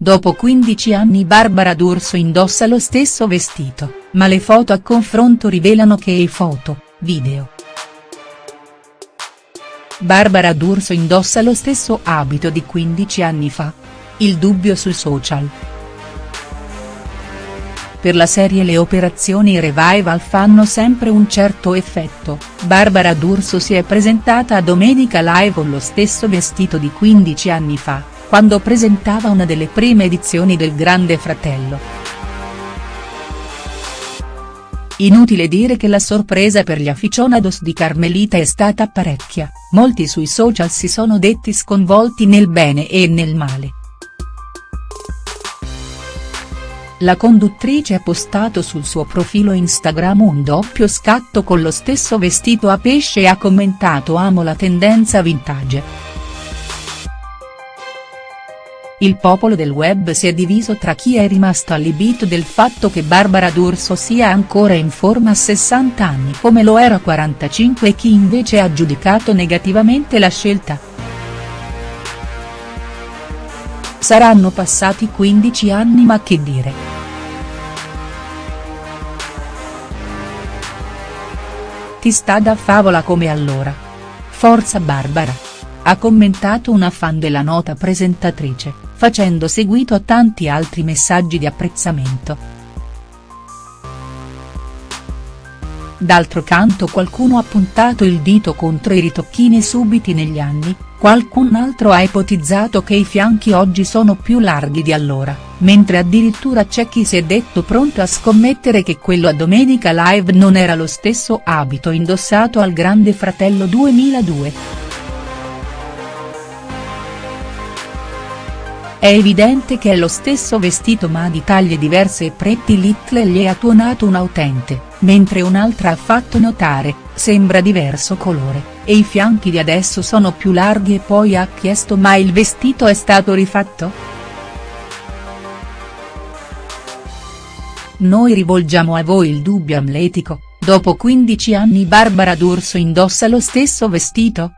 dopo 15 anni Barbara D'Urso indossa lo stesso vestito, ma le foto a confronto rivelano che i foto, video. Barbara D'Urso indossa lo stesso abito di 15 anni fa. Il dubbio sui social. Per la serie le operazioni revival fanno sempre un certo effetto, Barbara D'Urso si è presentata a Domenica Live con lo stesso vestito di 15 anni fa, quando presentava una delle prime edizioni del Grande Fratello. Inutile dire che la sorpresa per gli aficionados di Carmelita è stata parecchia, molti sui social si sono detti sconvolti nel bene e nel male. La conduttrice ha postato sul suo profilo Instagram un doppio scatto con lo stesso vestito a pesce e ha commentato amo la tendenza vintage. Il popolo del web si è diviso tra chi è rimasto allibito del fatto che Barbara D'Urso sia ancora in forma a 60 anni come lo era a 45 e chi invece ha giudicato negativamente la scelta. Saranno passati 15 anni ma che dire. Ti sta da favola come allora. Forza Barbara. Ha commentato una fan della nota presentatrice facendo seguito a tanti altri messaggi di apprezzamento. D'altro canto qualcuno ha puntato il dito contro i ritocchini subiti negli anni, qualcun altro ha ipotizzato che i fianchi oggi sono più larghi di allora, mentre addirittura c'è chi si è detto pronto a scommettere che quello a Domenica Live non era lo stesso abito indossato al Grande Fratello 2002. È evidente che è lo stesso vestito ma di taglie diverse e Pretty Little gli ha tuonato un autente, mentre un'altra ha fatto notare, sembra diverso colore, e i fianchi di adesso sono più larghi e poi ha chiesto ma il vestito è stato rifatto?. Noi rivolgiamo a voi il dubbio amletico, dopo 15 anni Barbara D'Urso indossa lo stesso vestito?.